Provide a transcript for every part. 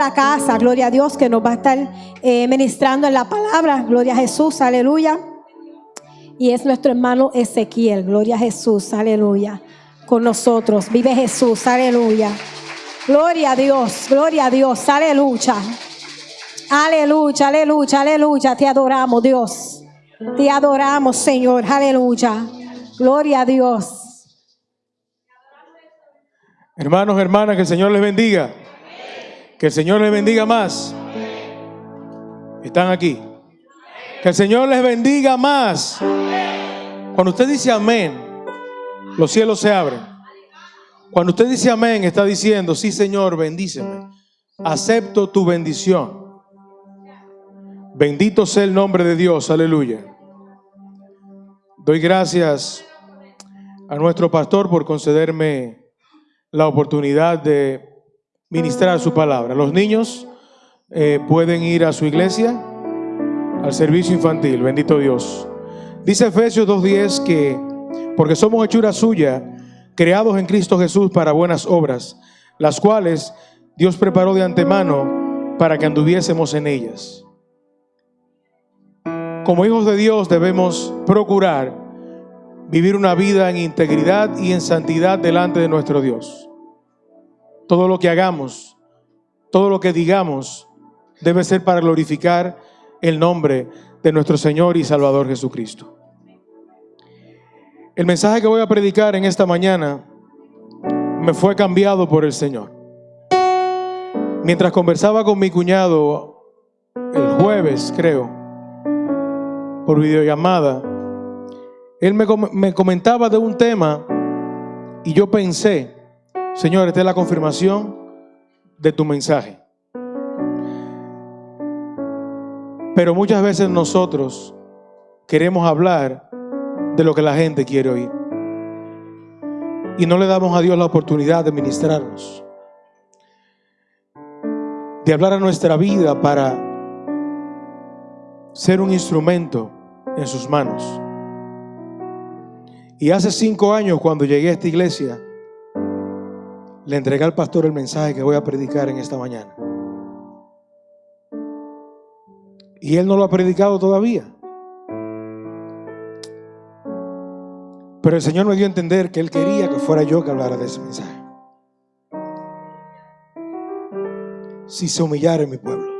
la casa, gloria a Dios, que nos va a estar eh, ministrando en la palabra, gloria a Jesús, aleluya. Y es nuestro hermano Ezequiel, gloria a Jesús, aleluya. Con nosotros, vive Jesús, aleluya. Gloria a Dios, gloria a Dios, aleluya. Aleluya, aleluya, aleluya. Te adoramos, Dios. Te adoramos, Señor, aleluya. Gloria a Dios. Hermanos, hermanas, que el Señor les bendiga. Que el Señor les bendiga más. Están aquí. Que el Señor les bendiga más. Cuando usted dice amén, los cielos se abren. Cuando usted dice amén, está diciendo, sí Señor, bendíceme. Acepto tu bendición. Bendito sea el nombre de Dios, aleluya. Doy gracias a nuestro pastor por concederme la oportunidad de ministrar su palabra. Los niños eh, pueden ir a su iglesia, al servicio infantil, bendito Dios. Dice Efesios 2.10 que, porque somos hechura suya, creados en Cristo Jesús para buenas obras, las cuales Dios preparó de antemano para que anduviésemos en ellas. Como hijos de Dios debemos procurar vivir una vida en integridad y en santidad delante de nuestro Dios. Todo lo que hagamos, todo lo que digamos, debe ser para glorificar el nombre de nuestro Señor y Salvador Jesucristo. El mensaje que voy a predicar en esta mañana me fue cambiado por el Señor. Mientras conversaba con mi cuñado el jueves, creo, por videollamada, él me, me comentaba de un tema y yo pensé, Señor, esta es la confirmación de tu mensaje. Pero muchas veces nosotros queremos hablar de lo que la gente quiere oír. Y no le damos a Dios la oportunidad de ministrarnos. De hablar a nuestra vida para ser un instrumento en sus manos. Y hace cinco años cuando llegué a esta iglesia, le entregué al pastor el mensaje que voy a predicar en esta mañana. Y él no lo ha predicado todavía. Pero el Señor me dio a entender que Él quería que fuera yo que hablara de ese mensaje. Si se humillara en mi pueblo.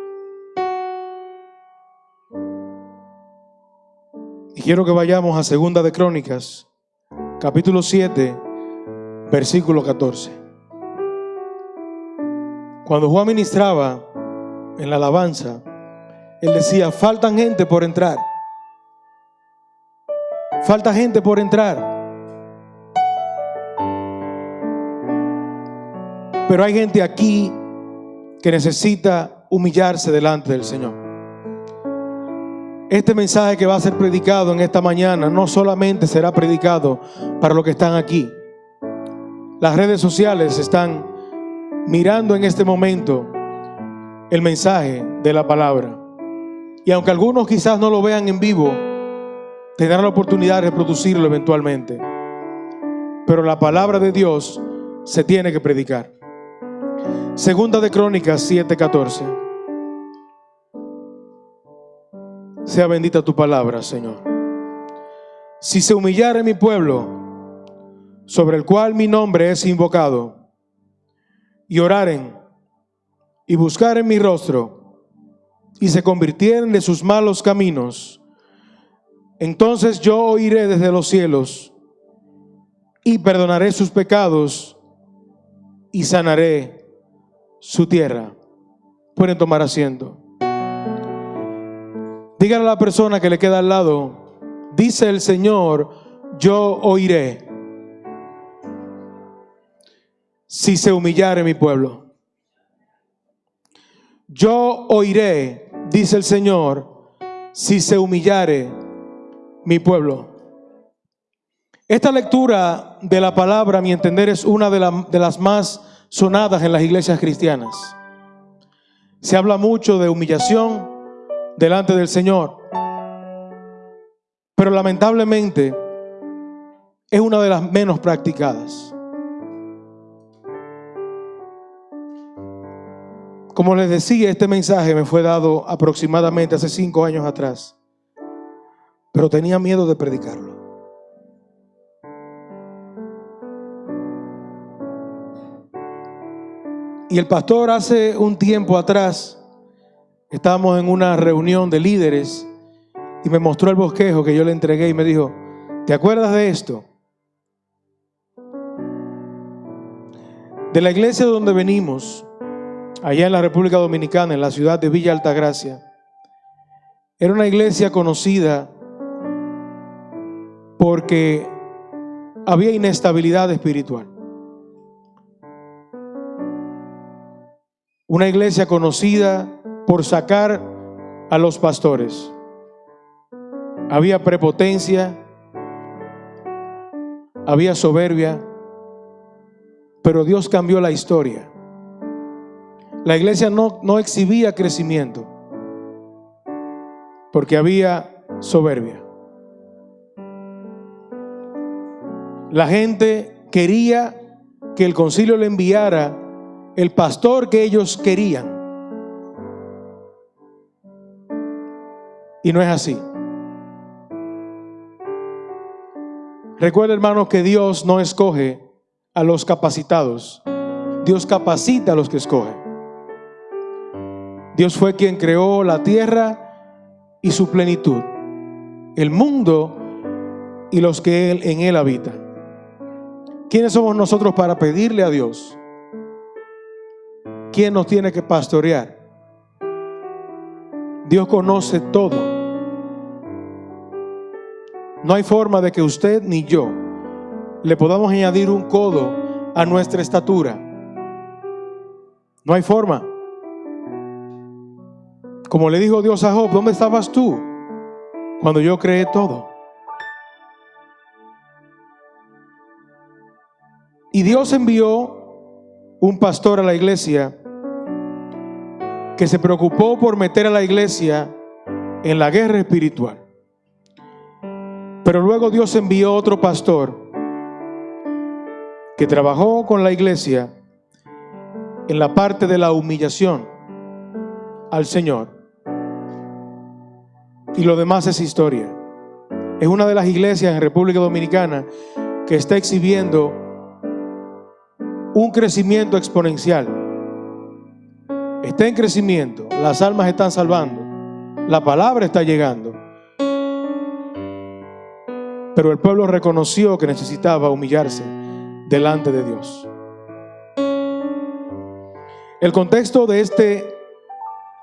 Y quiero que vayamos a Segunda de Crónicas, capítulo 7, versículo 14. Cuando Juan ministraba en la alabanza, él decía, faltan gente por entrar. Falta gente por entrar. Pero hay gente aquí que necesita humillarse delante del Señor. Este mensaje que va a ser predicado en esta mañana no solamente será predicado para los que están aquí. Las redes sociales están mirando en este momento el mensaje de la palabra. Y aunque algunos quizás no lo vean en vivo, tendrán la oportunidad de reproducirlo eventualmente. Pero la palabra de Dios se tiene que predicar. Segunda de Crónicas 7:14. Sea bendita tu palabra, Señor. Si se humillara mi pueblo, sobre el cual mi nombre es invocado, y oraren y buscaren mi rostro, y se convirtieren de sus malos caminos, entonces yo oiré desde los cielos y perdonaré sus pecados y sanaré su tierra. Pueden tomar asiento. Díganle a la persona que le queda al lado, dice el Señor, yo oiré si se humillare mi pueblo. Yo oiré dice el Señor, si se humillare mi pueblo. Esta lectura de la palabra, a mi entender, es una de, de, las más sonadas en las iglesias cristianas. Se habla mucho de humillación delante del Señor, pero lamentablemente es una de las menos practicadas. Como les decía, este mensaje me fue dado aproximadamente hace cinco años atrás, pero tenía miedo de predicarlo. Y el pastor hace un tiempo atrás, estábamos en una reunión de líderes y me mostró el bosquejo que yo le entregué y me dijo, ¿te acuerdas de esto? De la iglesia donde venimos, allá en la República Dominicana, en la ciudad de Villa Altagracia, era una iglesia conocida porque había inestabilidad espiritual. Una iglesia conocida por sacar a los pastores. Había prepotencia, había soberbia, pero Dios cambió la historia. La iglesia no, no exhibía crecimiento porque había soberbia. La gente quería que el concilio le enviara el pastor que ellos querían. Y no es así. Recuerda, hermanos, que Dios no escoge a los capacitados. Dios capacita a los que escoge. Dios fue quien creó la tierra y su plenitud, el mundo y los que él, en él habitan. ¿Quiénes somos nosotros para pedirle a Dios ¿Quién nos tiene que pastorear? Dios conoce todo. No hay forma de que usted ni yo le podamos añadir un codo a nuestra estatura. No hay forma. Como le dijo Dios a Job, ¿dónde estabas tú cuando yo creé todo? Y Dios envió un pastor a la iglesia que se preocupó por meter a la iglesia en la guerra espiritual. Pero luego Dios envió otro pastor que trabajó con la iglesia en la parte de la humillación al Señor. Y lo demás es historia. Es una de las iglesias en República Dominicana que está exhibiendo un crecimiento exponencial está en crecimiento, las almas están salvando, la palabra está llegando. Pero el pueblo reconoció que necesitaba humillarse delante de Dios. El contexto de este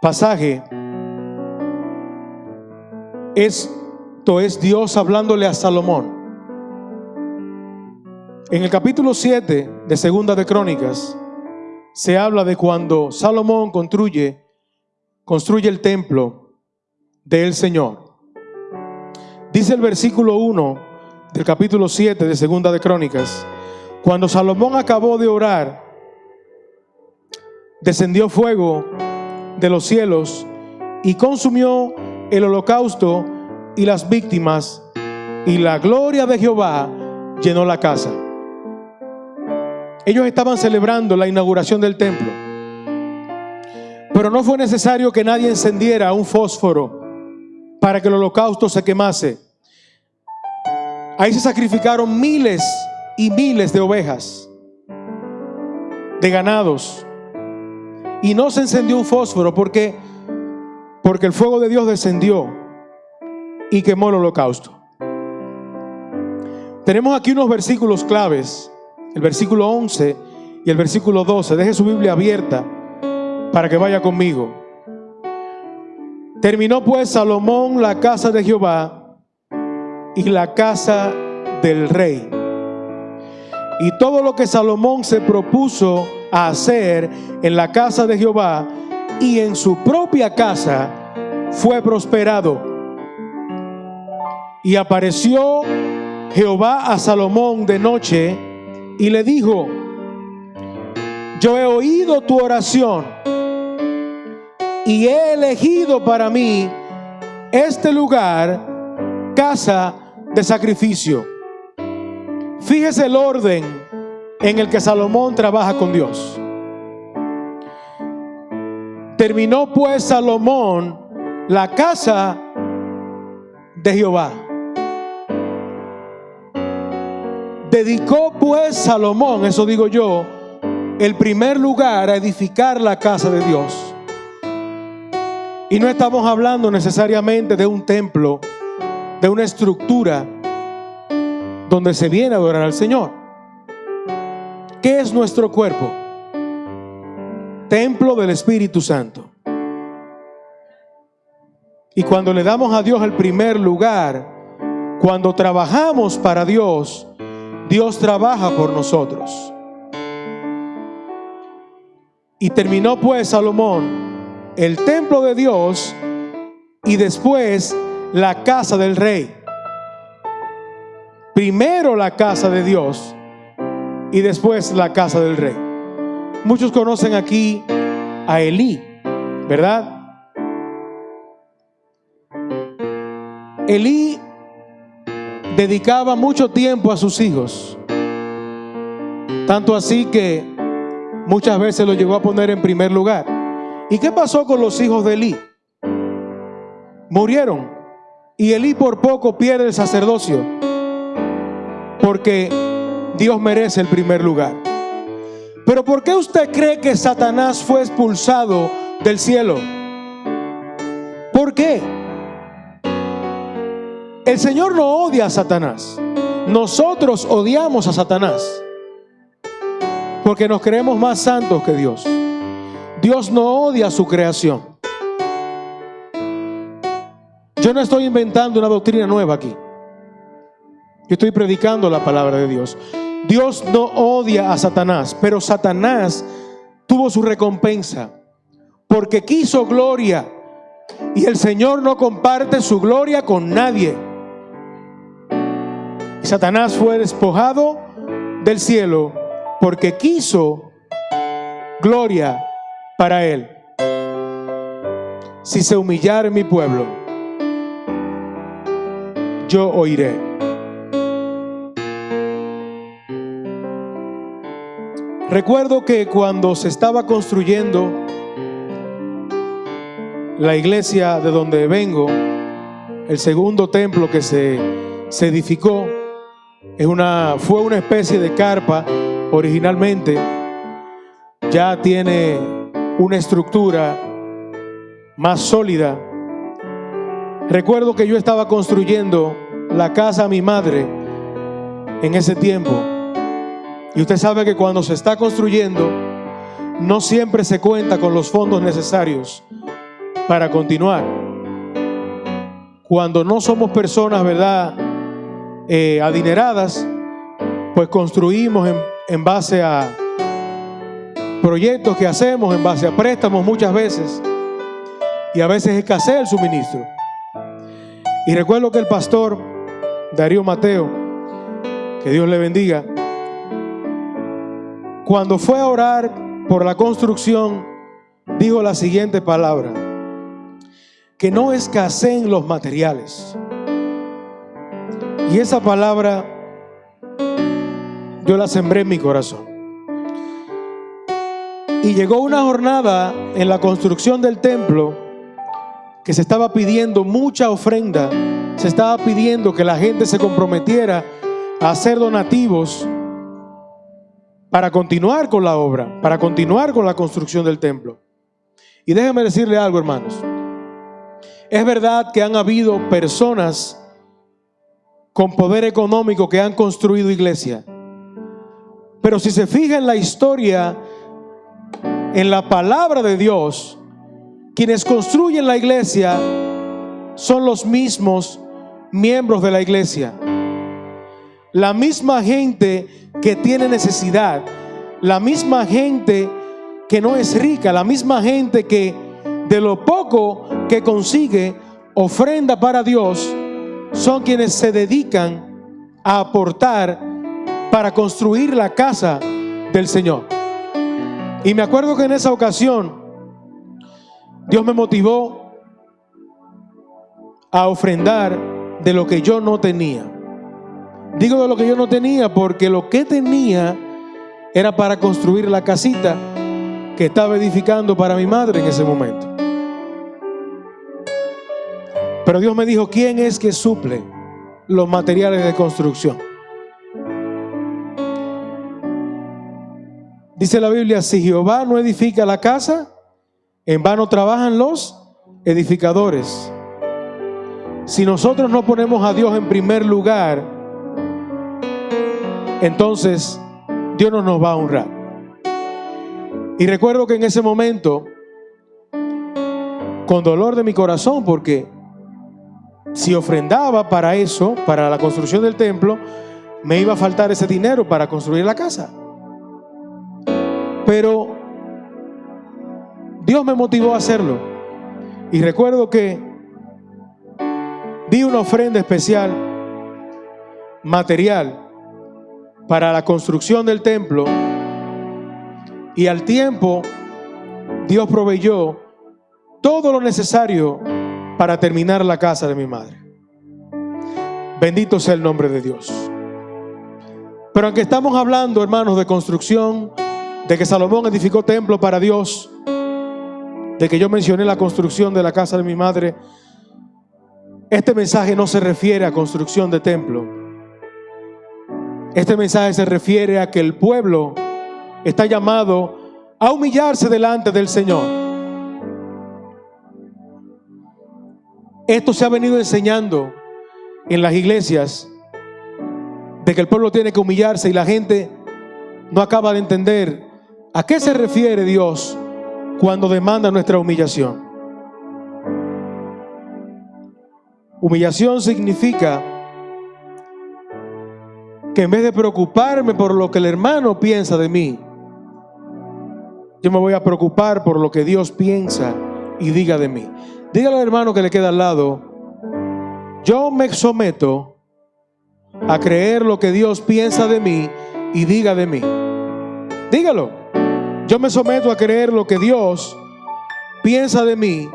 pasaje esto es Dios hablándole a Salomón. En el capítulo 7 de Segunda de Crónicas, se habla de cuando Salomón construye, construye el templo del Señor. Dice el versículo 1 del capítulo 7 de Segunda de Crónicas, cuando Salomón acabó de orar, descendió fuego de los cielos y consumió el holocausto y las víctimas, y la gloria de Jehová llenó la casa. Ellos estaban celebrando la inauguración del templo. Pero no fue necesario que nadie encendiera un fósforo para que el holocausto se quemase. Ahí se sacrificaron miles y miles de ovejas, de ganados. Y no se encendió un fósforo porque porque el fuego de Dios descendió y quemó el holocausto. Tenemos aquí unos versículos claves el versículo 11 y el versículo 12. Deje su Biblia abierta para que vaya conmigo. Terminó pues Salomón la casa de Jehová y la casa del rey. Y todo lo que Salomón se propuso a hacer en la casa de Jehová y en su propia casa fue prosperado. Y apareció Jehová a Salomón de noche y le dijo, yo he oído tu oración y he elegido para mí este lugar, casa de sacrificio. Fíjese el orden en el que Salomón trabaja con Dios. Terminó pues Salomón la casa de Jehová. Dedicó pues Salomón, eso digo yo, el primer lugar a edificar la casa de Dios. Y no estamos hablando necesariamente de un templo, de una estructura donde se viene a adorar al Señor. ¿Qué es nuestro cuerpo? Templo del Espíritu Santo. Y cuando le damos a Dios el primer lugar, cuando trabajamos para Dios, Dios trabaja por nosotros. Y terminó pues Salomón el templo de Dios y después la casa del rey. Primero la casa de Dios y después la casa del rey. Muchos conocen aquí a Elí, ¿verdad? Elí dedicaba mucho tiempo a sus hijos, tanto así que muchas veces lo llegó a poner en primer lugar. ¿Y qué pasó con los hijos de Elí? Murieron y Elí por poco pierde el sacerdocio porque Dios merece el primer lugar. Pero ¿por qué usted cree que Satanás fue expulsado del cielo? ¿Por qué? El Señor no odia a Satanás. Nosotros odiamos a Satanás. Porque nos creemos más santos que Dios. Dios no odia a su creación. Yo no estoy inventando una doctrina nueva aquí. Yo estoy predicando la palabra de Dios. Dios no odia a Satanás, pero Satanás tuvo su recompensa porque quiso gloria y el Señor no comparte su gloria con nadie. Satanás fue despojado del cielo porque quiso gloria para él. Si se humillara mi pueblo, yo oiré. Recuerdo que cuando se estaba construyendo la iglesia de donde vengo, el segundo templo que se, se edificó, es una, fue una especie de carpa originalmente. Ya tiene una estructura más sólida. Recuerdo que yo estaba construyendo la casa a mi madre en ese tiempo. Y usted sabe que cuando se está construyendo, no siempre se cuenta con los fondos necesarios para continuar. Cuando no somos personas, ¿verdad? Eh, adineradas, pues construimos en, en base a proyectos que hacemos, en base a préstamos muchas veces, y a veces escasea el suministro. Y recuerdo que el pastor Darío Mateo, que Dios le bendiga, cuando fue a orar por la construcción, dijo la siguiente palabra, que no escaseen los materiales. Y esa palabra yo la sembré en mi corazón. Y llegó una jornada en la construcción del templo que se estaba pidiendo mucha ofrenda, se estaba pidiendo que la gente se comprometiera a hacer donativos para continuar con la obra, para continuar con la construcción del templo. Y déjenme decirle algo, hermanos. Es verdad que han habido personas con poder económico que han construido iglesia. Pero si se fija en la historia, en la palabra de Dios, quienes construyen la iglesia son los mismos miembros de la iglesia. La misma gente que tiene necesidad, la misma gente que no es rica, la misma gente que de lo poco que consigue ofrenda para Dios son quienes se dedican a aportar para construir la casa del Señor. Y me acuerdo que en esa ocasión Dios me motivó a ofrendar de lo que yo no tenía. Digo de lo que yo no tenía porque lo que tenía era para construir la casita que estaba edificando para mi madre en ese momento. Pero Dios me dijo, ¿quién es que suple los materiales de construcción? Dice la Biblia, si Jehová no edifica la casa, en vano trabajan los edificadores. Si nosotros no ponemos a Dios en primer lugar, entonces Dios no nos va a honrar. Y recuerdo que en ese momento, con dolor de mi corazón, porque si ofrendaba para eso, para la construcción del templo, me iba a faltar ese dinero para construir la casa. Pero Dios me motivó a hacerlo. Y recuerdo que di una ofrenda especial, material, para la construcción del templo y al tiempo, Dios proveyó todo lo necesario para terminar la casa de mi madre. Bendito sea el nombre de Dios. Pero aunque estamos hablando, hermanos, de construcción, de que Salomón edificó templo para Dios, de que yo mencioné la construcción de la casa de mi madre, este mensaje no se refiere a construcción de templo. Este mensaje se refiere a que el pueblo está llamado a humillarse delante del Señor. Esto se ha venido enseñando en las iglesias de que el pueblo tiene que humillarse y la gente no acaba de entender a qué se refiere Dios cuando demanda nuestra humillación. Humillación significa que en vez de preocuparme por lo que el hermano piensa de mí, yo me voy a preocupar por lo que Dios piensa y diga de mí. Dígale al hermano que le queda al lado, yo me someto a creer lo que Dios piensa de mí y diga de mí. Dígalo. Yo me someto a creer lo que Dios piensa de mí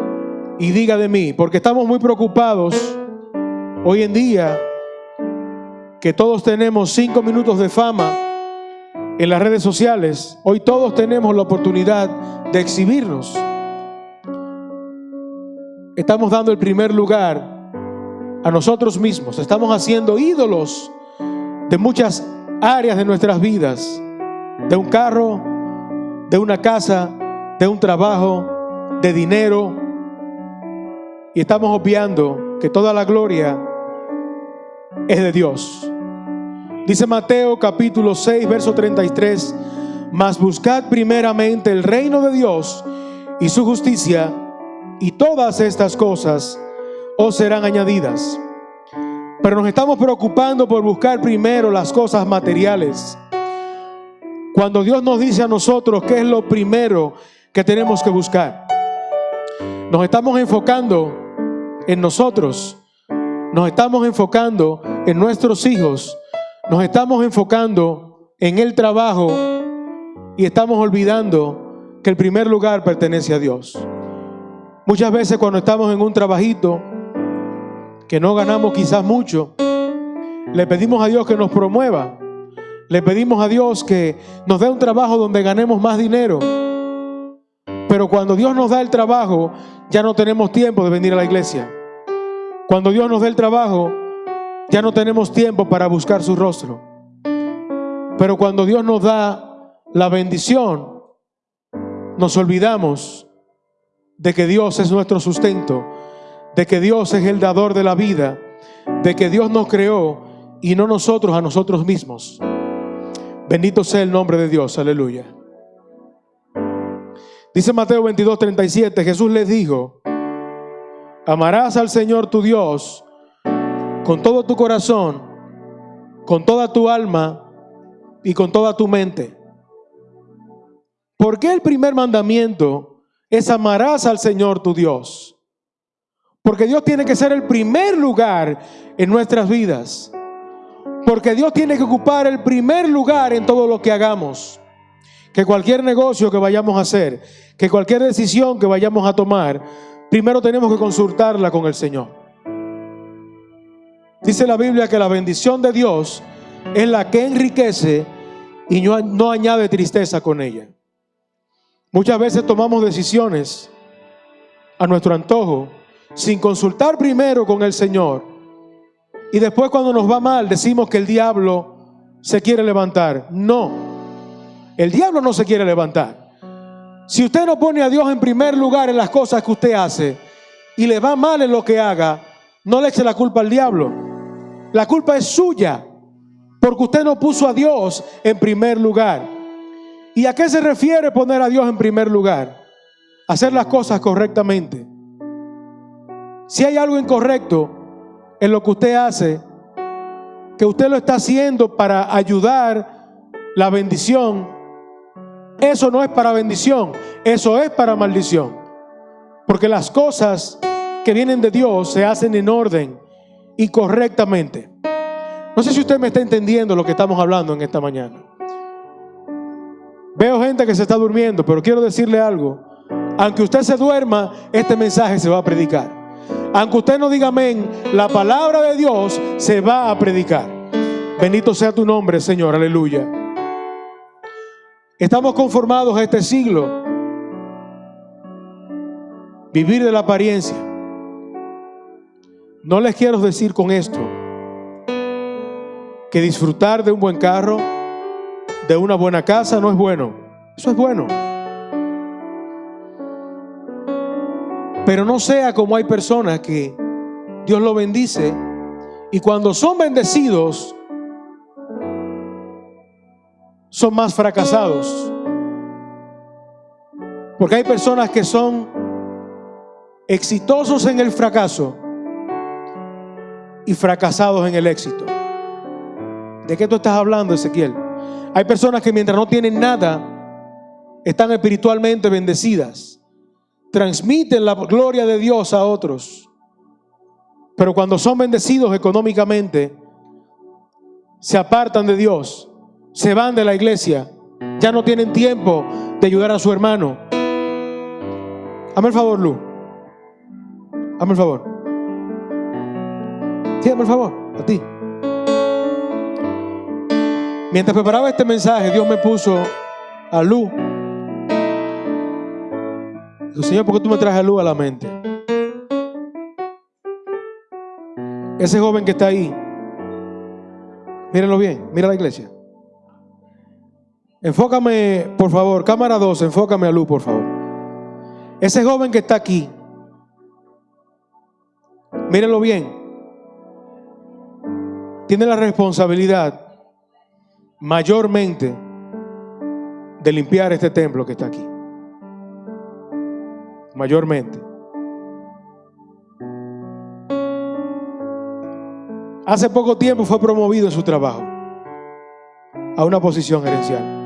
y diga de mí, porque estamos muy preocupados hoy en día que todos tenemos cinco minutos de fama en las redes sociales, hoy todos tenemos la oportunidad de exhibirnos. Estamos dando el primer lugar a nosotros mismos. Estamos haciendo ídolos de muchas áreas de nuestras vidas. De un carro, de una casa, de un trabajo, de dinero. Y estamos obviando que toda la gloria es de Dios. Dice Mateo capítulo 6, verso 33, mas buscad primeramente el reino de Dios y su justicia, y todas estas cosas os serán añadidas. Pero nos estamos preocupando por buscar primero las cosas materiales. Cuando Dios nos dice a nosotros qué es lo primero que tenemos que buscar, nos estamos enfocando en nosotros, nos estamos enfocando en nuestros hijos, nos estamos enfocando en el trabajo y estamos olvidando que el primer lugar pertenece a Dios. Muchas veces cuando estamos en un trabajito que no ganamos quizás mucho, le pedimos a Dios que nos promueva. Le pedimos a Dios que nos dé un trabajo donde ganemos más dinero. Pero cuando Dios nos da el trabajo, ya no tenemos tiempo de venir a la iglesia. Cuando Dios nos da el trabajo, ya no tenemos tiempo para buscar su rostro. Pero cuando Dios nos da la bendición, nos olvidamos de que Dios es nuestro sustento, de que Dios es el dador de la vida, de que Dios nos creó y no nosotros a nosotros mismos. Bendito sea el nombre de Dios, aleluya. Dice Mateo 22, 37, Jesús les dijo, amarás al Señor tu Dios con todo tu corazón, con toda tu alma y con toda tu mente. ¿Por qué el primer mandamiento es amarás al Señor tu Dios? Porque Dios tiene que ser el primer lugar en nuestras vidas. Porque Dios tiene que ocupar el primer lugar en todo lo que hagamos. Que cualquier negocio que vayamos a hacer, que cualquier decisión que vayamos a tomar, primero tenemos que consultarla con el Señor. Dice la Biblia que la bendición de Dios es la que enriquece y no, añade tristeza con ella. Muchas veces tomamos decisiones a nuestro antojo sin consultar primero con el Señor. Y después cuando nos va mal decimos que el diablo se quiere levantar. No, el diablo no se quiere levantar. Si usted no pone a Dios en primer lugar en las cosas que usted hace y le va mal en lo que haga, no le eche la culpa al diablo. La culpa es suya, porque usted no puso a Dios en primer lugar. ¿Y a qué se refiere poner a Dios en primer lugar? Hacer las cosas correctamente. Si hay algo incorrecto en lo que usted hace, que usted lo está haciendo para ayudar la bendición, eso no es para bendición, eso es para maldición. Porque las cosas que vienen de Dios se hacen en orden y correctamente. No sé si usted me está entendiendo lo que estamos hablando en esta mañana. Veo gente que se está durmiendo, pero quiero decirle algo. Aunque usted se duerma, este mensaje se va a predicar. Aunque usted no diga amén, la palabra de Dios se va a predicar. Bendito sea tu nombre, Señor. Aleluya. Estamos conformados a este siglo. Vivir de la apariencia. No les quiero decir con esto que disfrutar de un buen carro, de una buena casa no es bueno. Eso es bueno. Pero no sea como hay personas que Dios lo bendice y cuando son bendecidos son más fracasados. Porque hay personas que son exitosos en el fracaso y fracasados en el éxito. ¿De qué tú estás hablando, Ezequiel? Hay personas que mientras no tienen nada, están espiritualmente bendecidas. Transmiten la gloria de Dios a otros. Pero cuando son bendecidos económicamente, se apartan de Dios, se van de la iglesia, ya no tienen tiempo de ayudar a su hermano. Hazme el favor, Lu. Hazme el favor. Sí, el favor, a ti. Mientras preparaba este mensaje, Dios me puso a Lu. Dijo, Señor, ¿por qué tú me traes a Lu a la mente? Ese joven que está ahí, mírenlo bien, mira la iglesia. Enfócame, por favor, cámara 2, enfócame a Lu, por favor. Ese joven que está aquí, mírenlo bien, tiene la responsabilidad mayormente de limpiar este templo que está aquí. Mayormente. Hace poco tiempo fue promovido en su trabajo a una posición gerencial.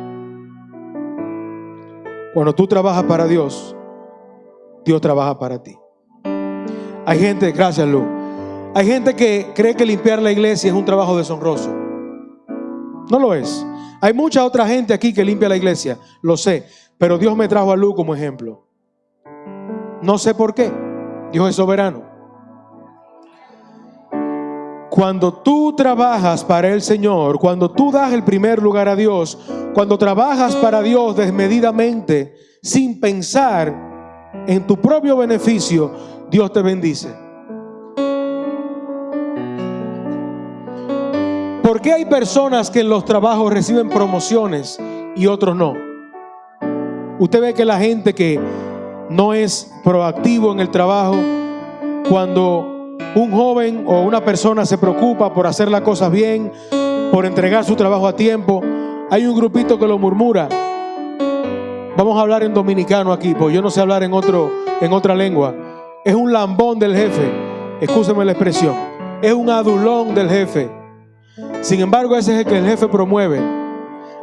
Cuando tú trabajas para Dios, Dios trabaja para ti. Hay gente, gracias Lu, hay gente que cree que limpiar la iglesia es un trabajo deshonroso. No lo es. Hay mucha otra gente aquí que limpia la iglesia, lo sé, pero Dios me trajo a Lu como ejemplo. No sé por qué. Dios es soberano. Cuando tú trabajas para el Señor, cuando tú das el primer lugar a Dios, cuando trabajas para Dios desmedidamente, sin pensar en tu propio beneficio, Dios te bendice. ¿Por qué hay personas que en los trabajos reciben promociones y otros no? Usted ve que la gente que no es proactivo en el trabajo, cuando un joven o una persona se preocupa por hacer las cosas bien, por entregar su trabajo a tiempo, hay un grupito que lo murmura. Vamos a hablar en dominicano aquí, pues yo no sé hablar en, otro, en otra lengua. Es un lambón del jefe, escúcheme la expresión. Es un adulón del jefe. Sin embargo, ese es el que el jefe promueve.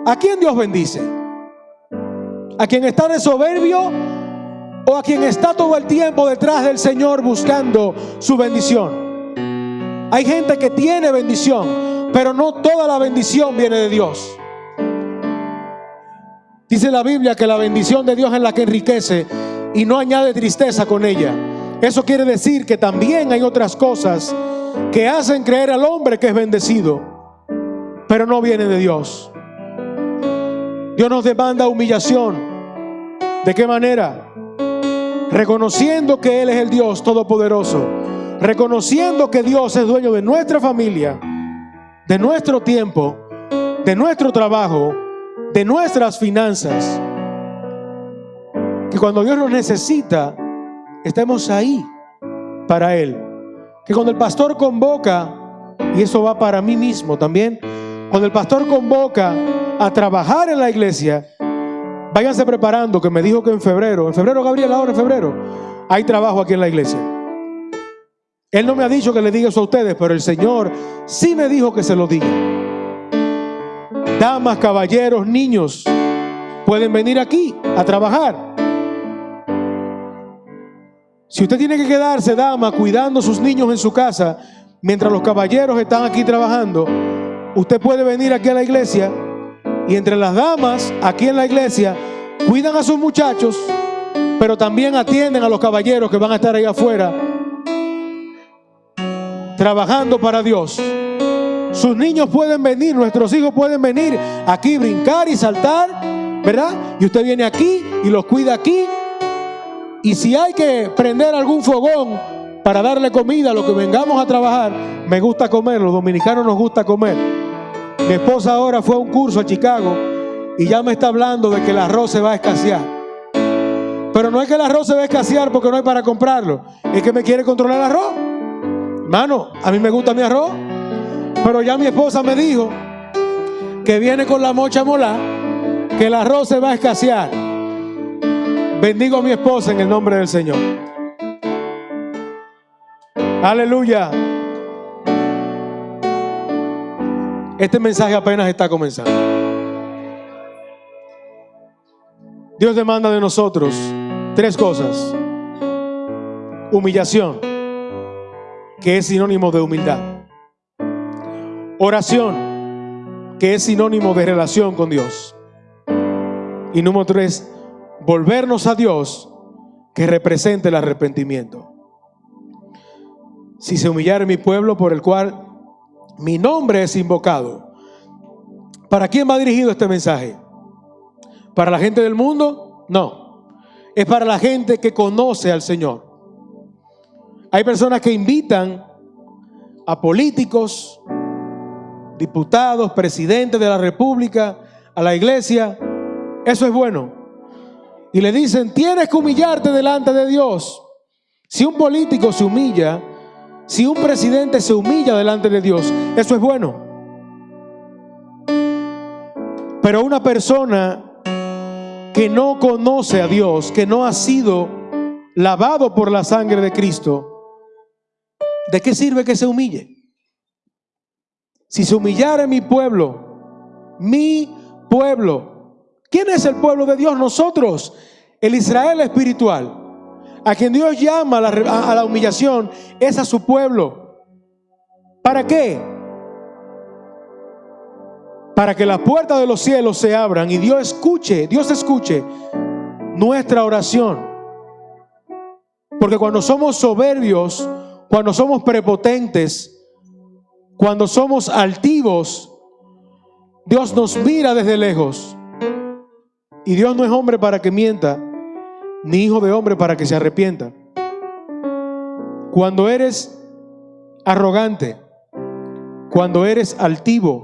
¿A quién Dios bendice? ¿A quien está de soberbio o a quien está todo el tiempo detrás del Señor buscando su bendición? Hay gente que tiene bendición, pero no toda la bendición viene de Dios. Dice la Biblia que la bendición de Dios es la que enriquece y no añade tristeza con ella. Eso quiere decir que también hay otras cosas que hacen creer al hombre que es bendecido, pero no viene de Dios. Dios nos demanda humillación. ¿De qué manera? Reconociendo que Él es el Dios Todopoderoso. Reconociendo que Dios es dueño de nuestra familia, de nuestro tiempo, de nuestro trabajo, de nuestras finanzas. Que cuando Dios nos necesita, estemos ahí para Él. Que cuando el pastor convoca, y eso va para mí mismo también, cuando el pastor convoca a trabajar en la iglesia, váyanse preparando, que me dijo que en febrero, en febrero, Gabriel, ahora en febrero, hay trabajo aquí en la iglesia. Él no me ha dicho que le diga eso a ustedes, pero el Señor sí me dijo que se lo diga. Damas, caballeros, niños, pueden venir aquí a trabajar. Si usted tiene que quedarse, dama, cuidando a sus niños en su casa, mientras los caballeros están aquí trabajando, usted puede venir aquí a la iglesia y entre las damas aquí en la iglesia cuidan a sus muchachos, pero también atienden a los caballeros que van a estar ahí afuera trabajando para Dios. Sus niños pueden venir, nuestros hijos pueden venir aquí, brincar y saltar, ¿verdad? Y usted viene aquí y los cuida aquí y si hay que prender algún fogón para darle comida a los que vengamos a trabajar, me gusta comer, los dominicanos nos gusta comer. Mi esposa ahora fue a un curso a Chicago y ya me está hablando de que el arroz se va a escasear. Pero no es que el arroz se va a escasear porque no hay para comprarlo, es que me quiere controlar el arroz. Hermano, a mí me gusta mi arroz, pero ya mi esposa me dijo que viene con la mocha mola, que el arroz se va a escasear. Bendigo a mi esposa en el nombre del Señor. Aleluya. Este mensaje apenas está comenzando. Dios demanda de nosotros tres cosas. Humillación, que es sinónimo de humildad. Oración, que es sinónimo de relación con Dios. Y número tres, volvernos a Dios que represente el arrepentimiento. Si se humillara mi pueblo por el cual mi nombre es invocado. ¿Para quién va dirigido este mensaje? ¿Para la gente del mundo? No. Es para la gente que conoce al Señor. Hay personas que invitan a políticos, diputados, presidentes de la República, a la iglesia. Eso es bueno y le dicen, tienes que humillarte delante de Dios. Si un político se humilla, si un presidente se humilla delante de Dios, eso es bueno. Pero una persona que no conoce a Dios, que no ha sido lavado por la sangre de Cristo, ¿de qué sirve que se humille? Si se humillara mi pueblo, mi pueblo, ¿Quién es el pueblo de Dios? Nosotros, el Israel espiritual. A quien Dios llama a la, a la humillación es a su pueblo. ¿Para qué? Para que las puertas de los cielos se abran y Dios escuche, Dios escuche nuestra oración. Porque cuando somos soberbios, cuando somos prepotentes, cuando somos altivos, Dios nos mira desde lejos y Dios no es hombre para que mienta, ni hijo de hombre para que se arrepienta. Cuando eres arrogante, cuando eres altivo,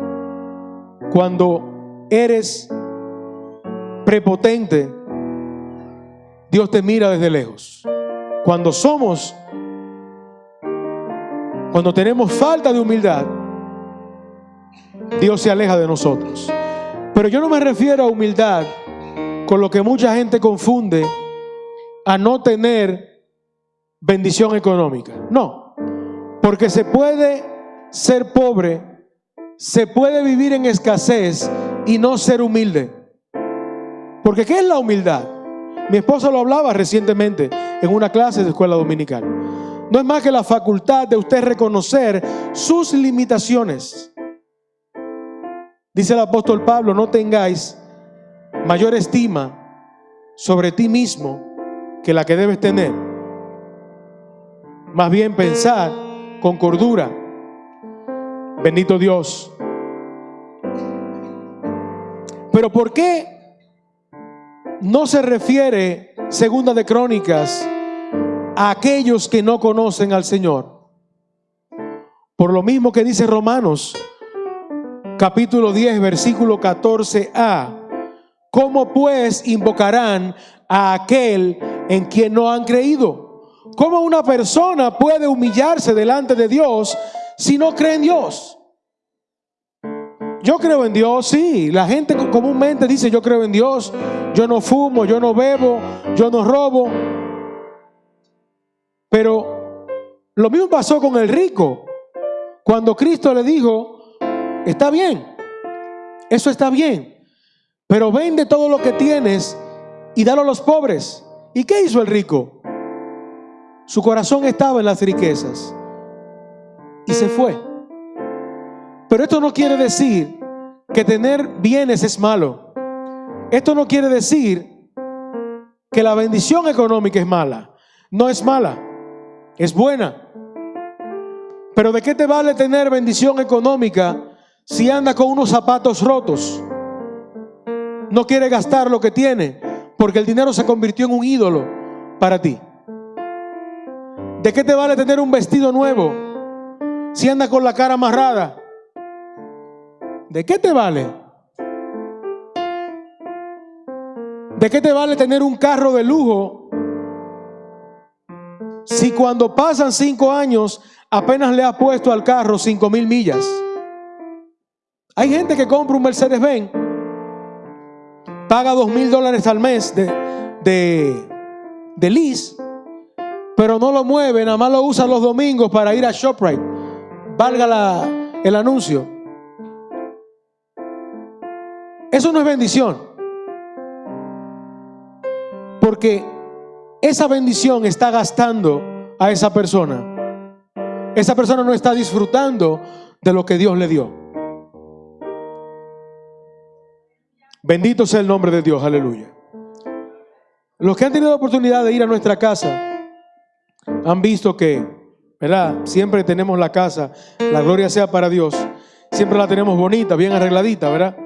cuando eres prepotente, Dios te mira desde lejos. Cuando somos, cuando tenemos falta de humildad, Dios se aleja de nosotros. Pero yo no me refiero a humildad con lo que mucha gente confunde a no tener bendición económica. No, porque se puede ser pobre, se puede vivir en escasez y no ser humilde. Porque ¿qué es la humildad? Mi esposa lo hablaba recientemente en una clase de escuela dominical. No es más que la facultad de usted reconocer sus limitaciones. Dice el apóstol Pablo, no tengáis mayor estima sobre ti mismo que la que debes tener. Más bien pensar con cordura. Bendito Dios. Pero ¿por qué no se refiere, segunda de Crónicas, a aquellos que no conocen al Señor. Por lo mismo que dice Romanos, capítulo 10, versículo 14a. ¿Cómo pues invocarán a aquel en quien no han creído? ¿Cómo una persona puede humillarse delante de Dios si no cree en Dios? Yo creo en Dios, sí. La gente comúnmente dice, yo creo en Dios, yo no fumo, yo no bebo, yo no robo. Pero lo mismo pasó con el rico. Cuando Cristo le dijo, está bien, eso está bien, pero vende todo lo que tienes y dalo a los pobres. ¿Y qué hizo el rico? Su corazón estaba en las riquezas y se fue. Pero esto no quiere decir que tener bienes es malo. Esto no quiere decir que la bendición económica es mala. No es mala, es buena. Pero ¿de qué te vale tener bendición económica si anda con unos zapatos rotos? No quiere gastar lo que tiene porque el dinero se convirtió en un ídolo para ti. ¿De qué te vale tener un vestido nuevo si anda con la cara amarrada? ¿De qué te vale? ¿De qué te vale tener un carro de lujo si cuando pasan cinco años apenas le ha puesto al carro cinco mil millas? Hay gente que compra un Mercedes Benz, paga dos mil dólares al mes de, de, de lease, pero no lo mueve, nada más lo usa los domingos para ir a ShopRite. Valga la, el anuncio. Eso no es bendición. Porque esa bendición está gastando a esa persona. Esa persona no está disfrutando de lo que Dios le dio. Bendito sea el nombre de Dios, aleluya. Los que han tenido la oportunidad de ir a nuestra casa han visto que, ¿verdad? Siempre tenemos la casa, la gloria sea para Dios. Siempre la tenemos bonita, bien arregladita, ¿verdad?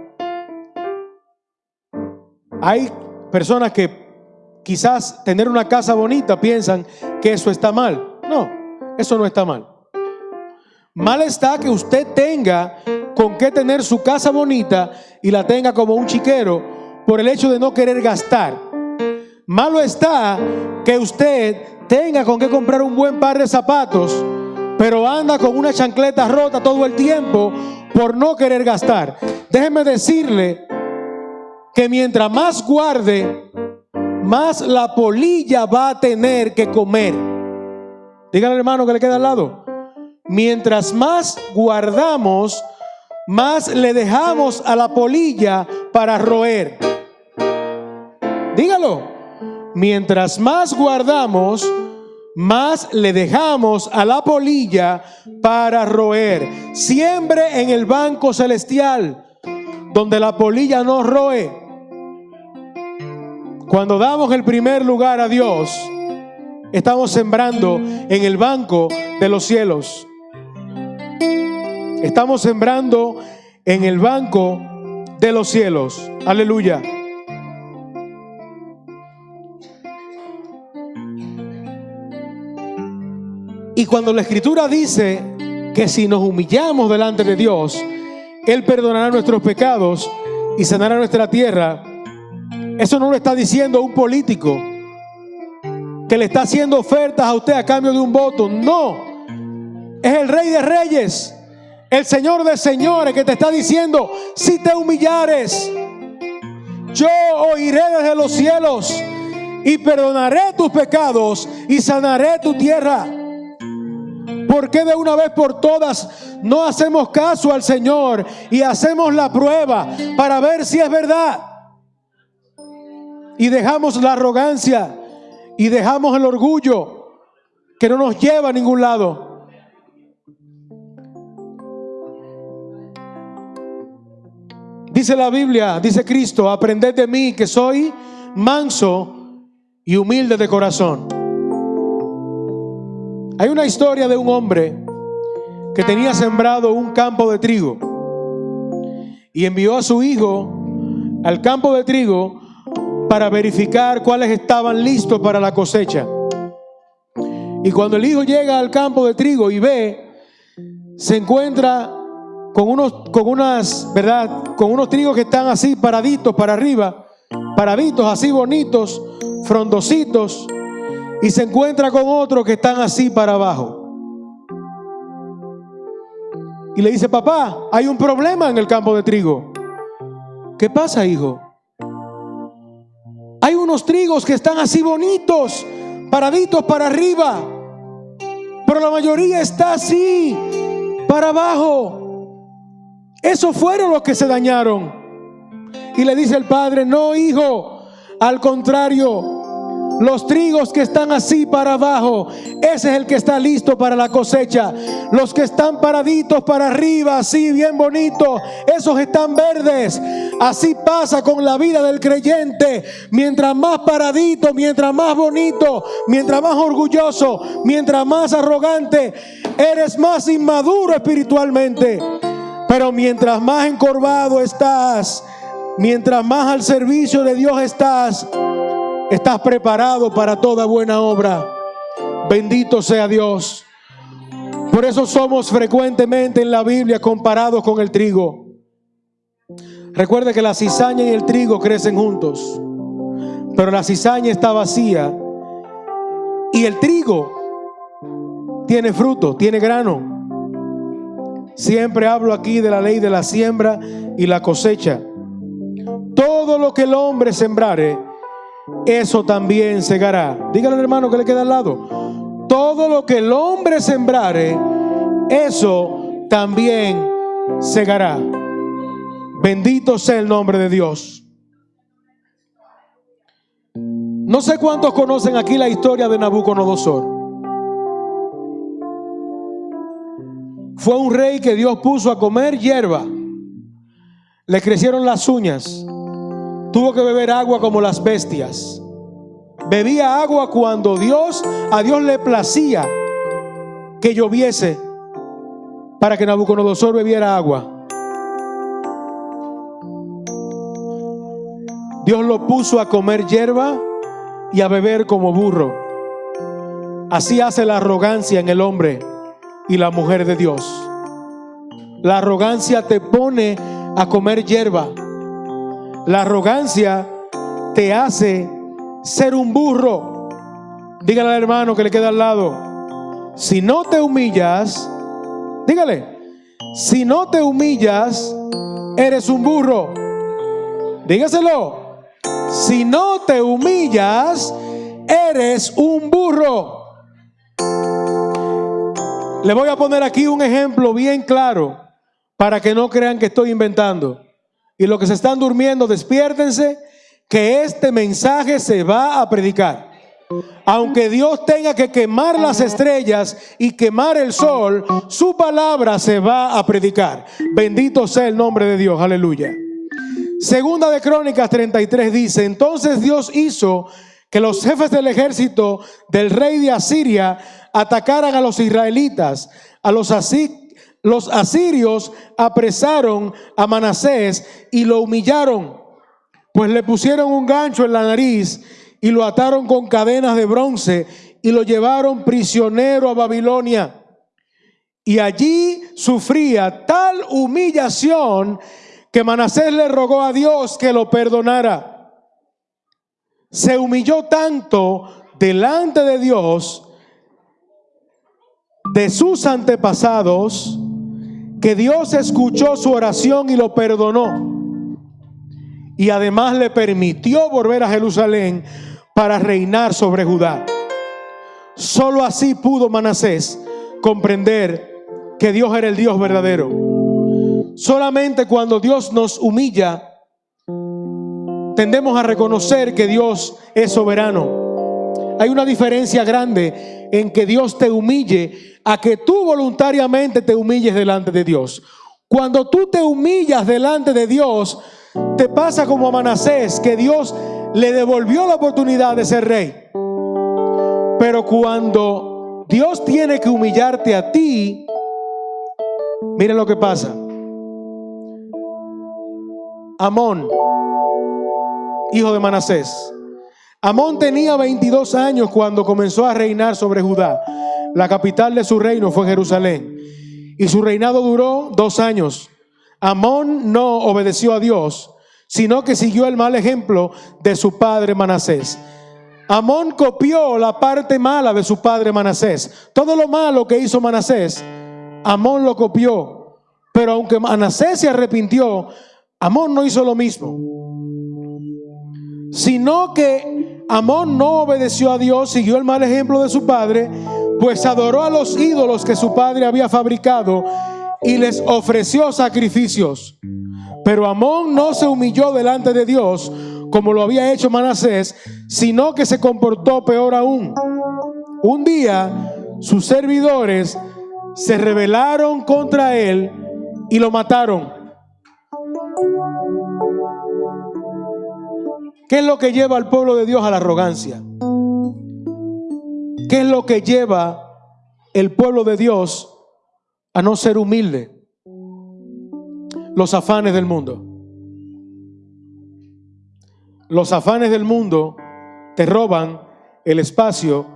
Hay personas que quizás tener una casa bonita piensan que eso está mal. No, eso no está mal. Mal está que usted tenga con qué tener su casa bonita y la tenga como un chiquero por el hecho de no querer gastar. Malo está que usted tenga con qué comprar un buen par de zapatos, pero anda con una chancleta rota todo el tiempo por no querer gastar. Déjeme decirle que mientras más guarde, más la polilla va a tener que comer. Dígale hermano que le queda al lado. Mientras más guardamos, más le dejamos a la polilla para roer. Dígalo. Mientras más guardamos, más le dejamos a la polilla para roer. Siempre en el banco celestial, donde la polilla no roe. Cuando damos el primer lugar a Dios, estamos sembrando en el banco de los cielos. Estamos sembrando en el banco de los cielos. Aleluya. Y cuando la escritura dice que si nos humillamos delante de Dios, Él perdonará nuestros pecados y sanará nuestra tierra, eso no lo está diciendo un político que le está haciendo ofertas a usted a cambio de un voto. No. Es el rey de reyes, el señor de señores que te está diciendo, si te humillares, yo oiré desde los cielos y perdonaré tus pecados y sanaré tu tierra. ¿Por qué de una vez por todas no hacemos caso al Señor y hacemos la prueba para ver si es verdad? y dejamos la arrogancia y dejamos el orgullo que no nos lleva a ningún lado. Dice la Biblia, dice Cristo, aprended de mí que soy manso y humilde de corazón. Hay una historia de un hombre que tenía sembrado un campo de trigo y envió a su hijo al campo de trigo para verificar cuáles estaban listos para la cosecha. Y cuando el hijo llega al campo de trigo y ve, se encuentra con unos, con unas, ¿verdad? Con unos trigos que están así paraditos para arriba, paraditos así bonitos, frondositos, y se encuentra con otros que están así para abajo. Y le dice, papá, hay un problema en el campo de trigo. ¿Qué pasa, hijo? Hay unos trigos que están así bonitos, paraditos para arriba, pero la mayoría está así, para abajo. Esos fueron los que se dañaron. Y le dice el padre, no, hijo, al contrario, los trigos que están así para abajo, ese es el que está listo para la cosecha. Los que están paraditos para arriba, así bien bonitos, esos están verdes. Así pasa con la vida del creyente. Mientras más paradito, mientras más bonito, mientras más orgulloso, mientras más arrogante, eres más inmaduro espiritualmente. Pero mientras más encorvado estás, mientras más al servicio de Dios estás, Estás preparado para toda buena obra. Bendito sea Dios. Por eso somos frecuentemente en la Biblia comparados con el trigo. Recuerde que la cizaña y el trigo crecen juntos, pero la cizaña está vacía y el trigo tiene fruto, tiene grano. Siempre hablo aquí de la ley de la siembra y la cosecha. Todo lo que el hombre sembrare, eso también segará. Dígale al hermano que le queda al lado. Todo lo que el hombre sembrare, eso también segará. Bendito sea el nombre de Dios. No sé cuántos conocen aquí la historia de Nabucodonosor. Fue un rey que Dios puso a comer hierba. Le crecieron las uñas Tuvo que beber agua como las bestias. Bebía agua cuando Dios, a Dios le placía que lloviese para que Nabucodonosor bebiera agua. Dios lo puso a comer hierba y a beber como burro. Así hace la arrogancia en el hombre y la mujer de Dios. La arrogancia te pone a comer hierba la arrogancia te hace ser un burro. Dígale al hermano que le queda al lado. Si no te humillas, dígale, si no te humillas, eres un burro. Dígaselo. Si no te humillas, eres un burro. Le voy a poner aquí un ejemplo bien claro para que no crean que estoy inventando. Y los que se están durmiendo, despiértense, que este mensaje se va a predicar. Aunque Dios tenga que quemar las estrellas y quemar el sol, su palabra se va a predicar. Bendito sea el nombre de Dios, aleluya. Segunda de Crónicas 33 dice, entonces Dios hizo que los jefes del ejército del rey de Asiria atacaran a los israelitas, a los los asirios apresaron a Manasés y lo humillaron, pues le pusieron un gancho en la nariz y lo ataron con cadenas de bronce y lo llevaron prisionero a Babilonia. Y allí sufría tal humillación que Manasés le rogó a Dios que lo perdonara. Se humilló tanto delante de Dios, de sus antepasados, que Dios escuchó su oración y lo perdonó. Y además le permitió volver a Jerusalén para reinar sobre Judá. Solo así pudo Manasés comprender que Dios era el Dios verdadero. Solamente cuando Dios nos humilla, tendemos a reconocer que Dios es soberano. Hay una diferencia grande en que Dios te humille a que tú voluntariamente te humilles delante de Dios. Cuando tú te humillas delante de Dios, te pasa como a Manasés, que Dios le devolvió la oportunidad de ser rey. Pero cuando Dios tiene que humillarte a ti, mire lo que pasa. Amón hijo de Manasés. Amón tenía 22 años cuando comenzó a reinar sobre Judá. La capital de su reino fue Jerusalén. Y su reinado duró dos años. Amón no obedeció a Dios, sino que siguió el mal ejemplo de su padre Manasés. Amón copió la parte mala de su padre Manasés. Todo lo malo que hizo Manasés, Amón lo copió. Pero aunque Manasés se arrepintió, Amón no hizo lo mismo. Sino que Amón no obedeció a Dios, siguió el mal ejemplo de su padre, pues adoró a los ídolos que su padre había fabricado y les ofreció sacrificios. Pero Amón no se humilló delante de Dios como lo había hecho Manasés, sino que se comportó peor aún. Un día sus servidores se rebelaron contra él y lo mataron. ¿Qué es lo que lleva al pueblo de Dios a la arrogancia? ¿Qué es lo que lleva el pueblo de Dios a no ser humilde? Los afanes del mundo. Los afanes del mundo te roban el espacio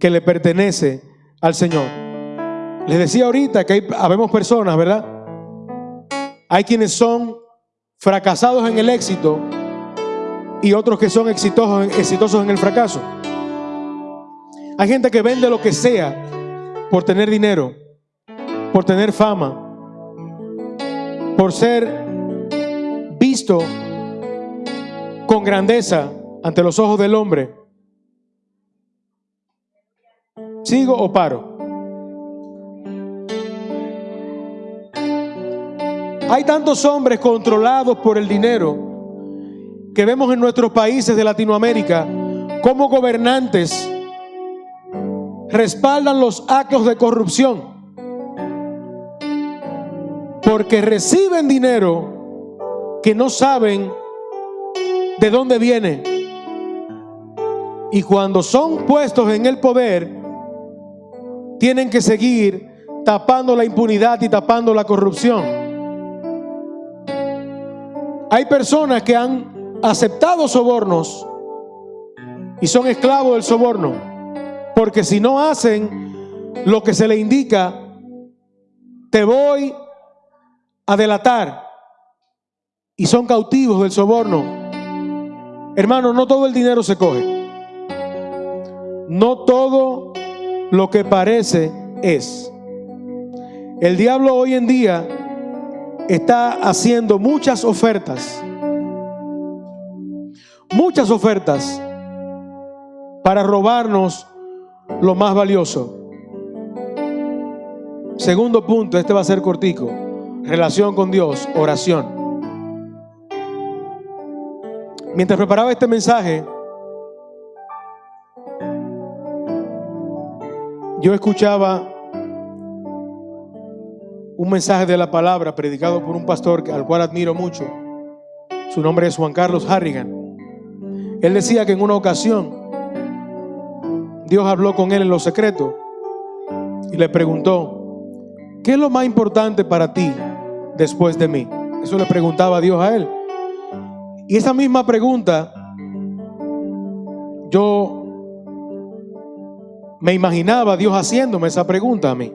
que le pertenece al Señor. Les decía ahorita que hay, habemos personas, ¿verdad? Hay quienes son fracasados en el éxito y otros que son exitosos, exitosos en el fracaso. Hay gente que vende lo que sea por tener dinero, por tener fama, por ser visto con grandeza ante los ojos del hombre. ¿Sigo o paro? Hay tantos hombres controlados por el dinero que vemos en nuestros países de Latinoamérica como gobernantes respaldan los actos de corrupción porque reciben dinero que no saben de dónde viene. Y cuando son puestos en el poder, tienen que seguir tapando la impunidad y tapando la corrupción. Hay personas que han aceptado sobornos y son esclavos del soborno, porque si no hacen lo que se le indica, te voy a delatar y son cautivos del soborno. Hermano, no todo el dinero se coge. No todo lo que parece es. El diablo hoy en día está haciendo muchas ofertas. Muchas ofertas para robarnos lo más valioso. Segundo punto, este va a ser cortico. Relación con Dios, oración. Mientras preparaba este mensaje, yo escuchaba un mensaje de la palabra predicado por un pastor al cual admiro mucho. Su nombre es Juan Carlos Harrigan. Él decía que en una ocasión Dios habló con él en lo secreto y le preguntó, ¿qué es lo más importante para ti después de mí? Eso le preguntaba Dios a él. Y esa misma pregunta, yo me imaginaba Dios haciéndome esa pregunta a mí.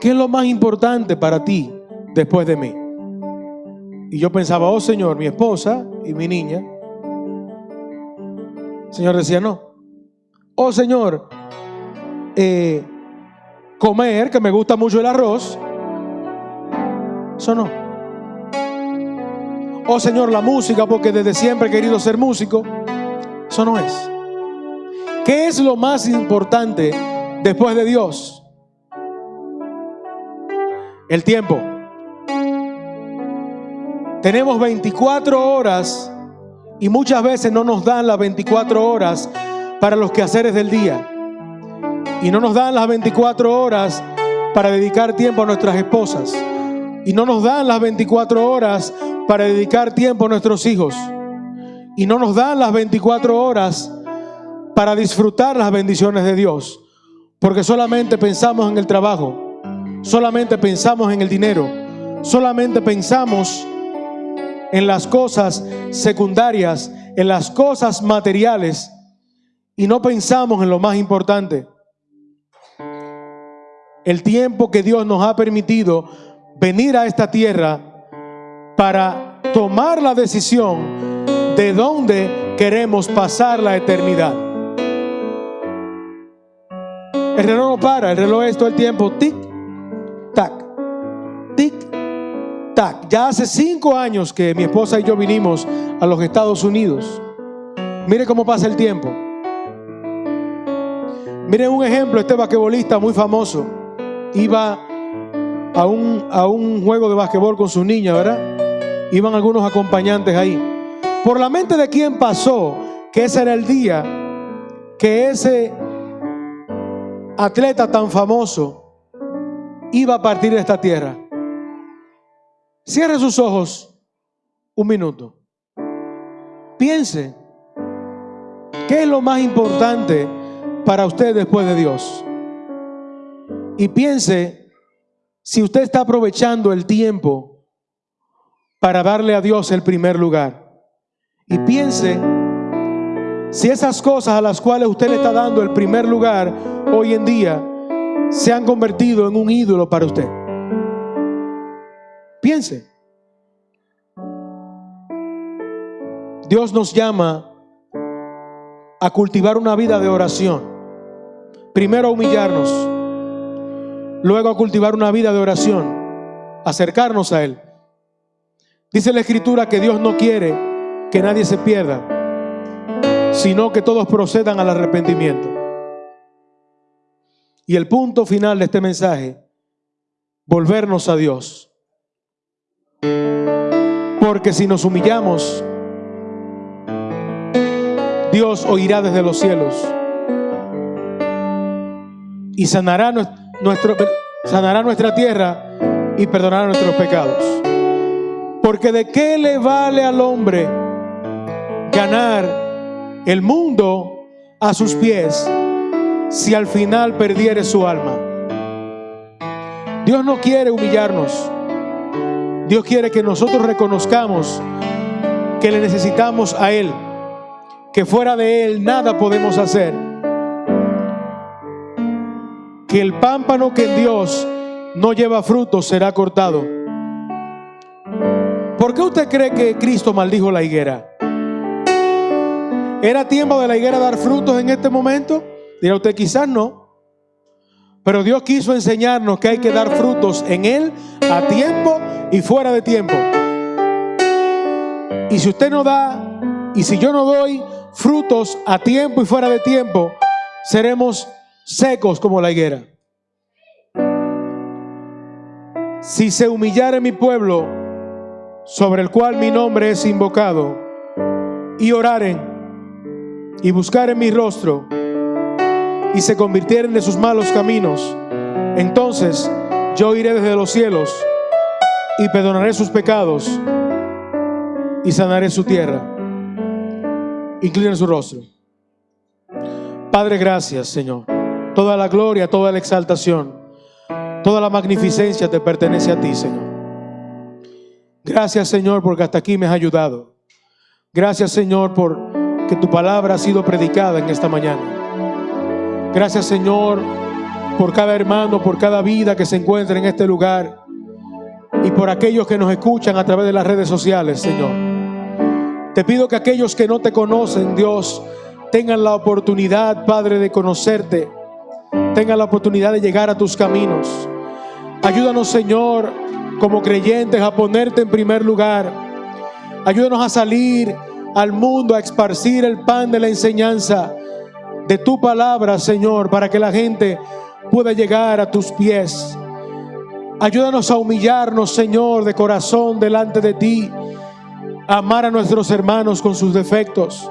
¿Qué es lo más importante para ti después de mí? Y yo pensaba, oh Señor, mi esposa y mi niña. Señor decía, no. Oh Señor, eh, comer, que me gusta mucho el arroz. Eso no. Oh Señor, la música, porque desde siempre he querido ser músico. Eso no es. ¿Qué es lo más importante después de Dios? El tiempo. Tenemos 24 horas y muchas veces no nos dan las 24 horas para los quehaceres del día. Y no nos dan las 24 horas para dedicar tiempo a nuestras esposas. Y no nos dan las 24 horas para dedicar tiempo a nuestros hijos. Y no nos dan las 24 horas para disfrutar las bendiciones de Dios. Porque solamente pensamos en el trabajo, solamente pensamos en el dinero, solamente pensamos en las cosas secundarias, en las cosas materiales, y no pensamos en lo más importante. El tiempo que Dios nos ha permitido venir a esta tierra para tomar la decisión de dónde queremos pasar la eternidad. El reloj no para, el reloj es todo el tiempo tic, Ya hace cinco años que mi esposa y yo vinimos a los Estados Unidos. Mire cómo pasa el tiempo. Miren un ejemplo, este basquetbolista muy famoso iba a un, a un juego de basquetbol con su niña, ¿verdad? Iban algunos acompañantes ahí. Por la mente de quién pasó que ese era el día que ese atleta tan famoso iba a partir de esta tierra. Cierre sus ojos un minuto. Piense, ¿qué es lo más importante para usted después de Dios? Y piense si usted está aprovechando el tiempo para darle a Dios el primer lugar y piense si esas cosas a las cuales usted le está dando el primer lugar hoy en día se han convertido en un ídolo para usted. Piense. Dios nos llama a cultivar una vida de oración. Primero a humillarnos, luego a cultivar una vida de oración, acercarnos a Él. Dice la Escritura que Dios no quiere que nadie se pierda, sino que todos procedan al arrepentimiento. Y el punto final de este mensaje, volvernos a Dios. Porque si nos humillamos, Dios oirá desde los cielos y sanará, nuestro, sanará nuestra tierra y perdonará nuestros pecados. Porque de qué le vale al hombre ganar el mundo a sus pies si al final perdiere su alma. Dios no quiere humillarnos. Dios quiere que nosotros reconozcamos que le necesitamos a Él, que fuera de Él nada podemos hacer. Que el pámpano que en Dios no lleva frutos será cortado. ¿Por qué usted cree que Cristo maldijo la higuera? ¿Era tiempo de la higuera dar frutos en este momento? Dirá usted, quizás no. Pero Dios quiso enseñarnos que hay que dar frutos en Él a tiempo y fuera de tiempo. Y si usted no da, y si yo no doy frutos a tiempo y fuera de tiempo, seremos secos como la higuera. Si se humillara mi pueblo, sobre el cual mi nombre es invocado, y oraren y buscar en mi rostro y se convirtieren de sus malos caminos, entonces yo iré desde los cielos y perdonaré sus pecados y sanaré su tierra. Inclinen su rostro. Padre, gracias, Señor. Toda la gloria, toda la exaltación, toda la magnificencia te pertenece a ti, Señor. Gracias, Señor, porque hasta aquí me has ayudado. Gracias, Señor, por que tu palabra ha sido predicada en esta mañana. Gracias Señor por cada hermano, por cada vida que se encuentra en este lugar y por aquellos que nos escuchan a través de las redes sociales, Señor. Te pido que aquellos que no te conocen, Dios, tengan la oportunidad, Padre, de conocerte, tengan la oportunidad de llegar a tus caminos. Ayúdanos, Señor, como creyentes, a ponerte en primer lugar. Ayúdanos a salir al mundo a esparcir el pan de la enseñanza de tu palabra, Señor, para que la gente pueda llegar a tus pies. Ayúdanos a humillarnos, Señor, de corazón delante de ti, a amar a nuestros hermanos con sus defectos,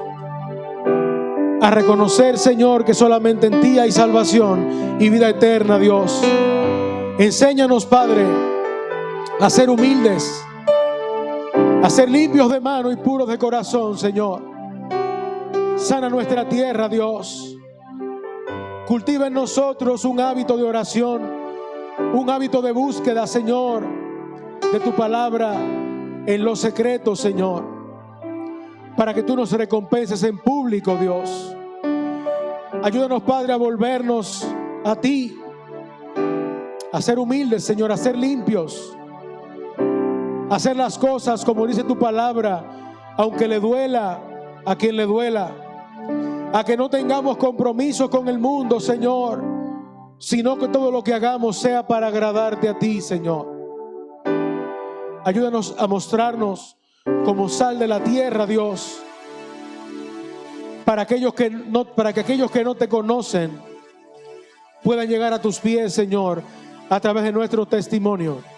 a reconocer, Señor, que solamente en ti hay salvación y vida eterna, Dios. Enséñanos, Padre, a ser humildes a ser limpios de mano y puros de corazón, Señor. Sana nuestra tierra, Dios. Cultiva en nosotros un hábito de oración, un hábito de búsqueda, Señor, de tu palabra. en lo secreto, Señor, para que tú nos recompenses en público, Dios. Ayúdanos, Padre, a volvernos a ti, a ser humildes, Señor, a ser limpios, a hacer las cosas como dice tu palabra, aunque le duela a quien le duela, a que no tengamos compromiso con el mundo, Señor, sino que todo lo que hagamos sea para agradarte a ti, Señor. Ayúdanos a mostrarnos como sal de la tierra, Dios, para aquellos que no, para que aquellos que no te conocen puedan llegar a tus pies, Señor, a través de nuestro testimonio.